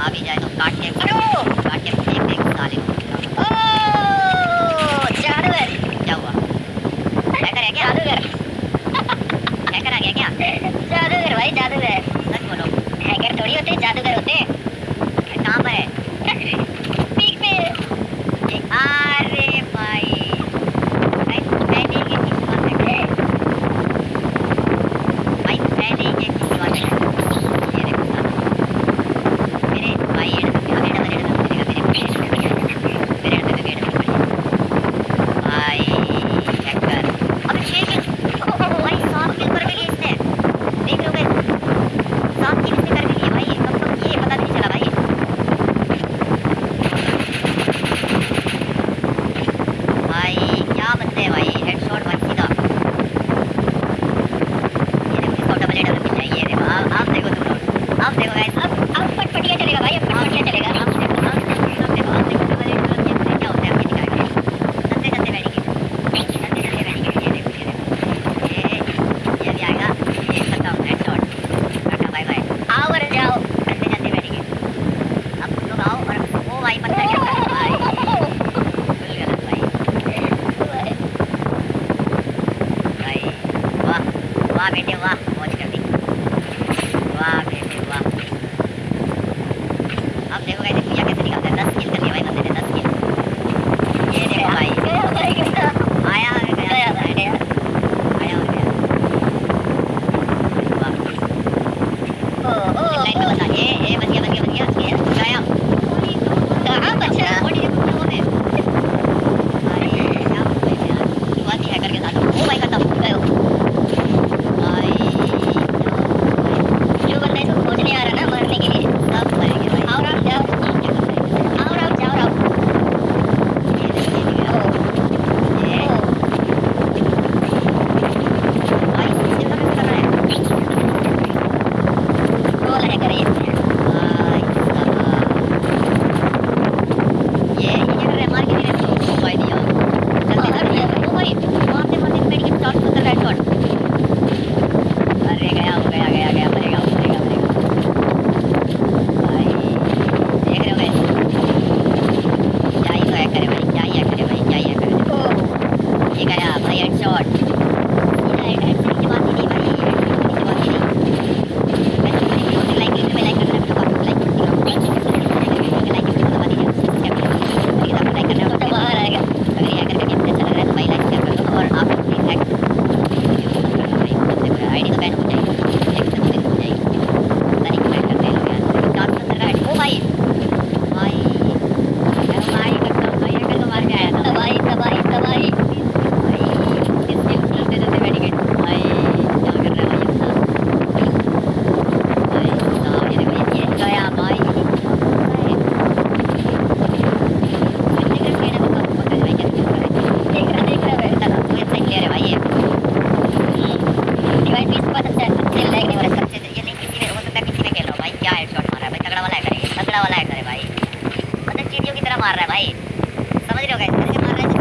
आ भी जाए तो काट के काट के फेंक साले जानवर क्या हुआ क्या जादूगर। गया क्या जादूगर भाई जादूगर। सच बोलो। हैकर थोड़ी होते जादूगर वाह बेटे वाह मौज कर दी वाह बेटे वाह अब देखो कैसे पूजा कैसे निकालता है दस किल कर लिया भाई बंदे ने दस किल ये देखो भाई गया भाई गया आया गया गया गया आया हो गया ओ ओ लाइन में बता ये the बच्चों की तरह मार रहा है भाई। समझ रहे हो गए मार रहा है?